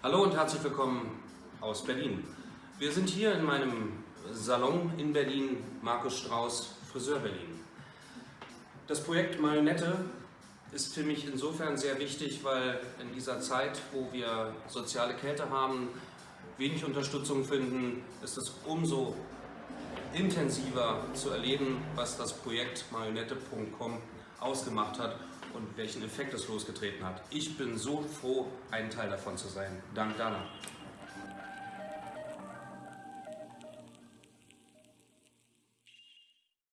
Hallo und herzlich willkommen aus Berlin. Wir sind hier in meinem Salon in Berlin, Markus Strauß, Friseur Berlin. Das Projekt Marionette ist für mich insofern sehr wichtig, weil in dieser Zeit, wo wir soziale Kälte haben, wenig Unterstützung finden, ist es umso intensiver zu erleben, was das Projekt marionette.com ausgemacht hat und welchen Effekt es losgetreten hat. Ich bin so froh, ein Teil davon zu sein. Dank Dana.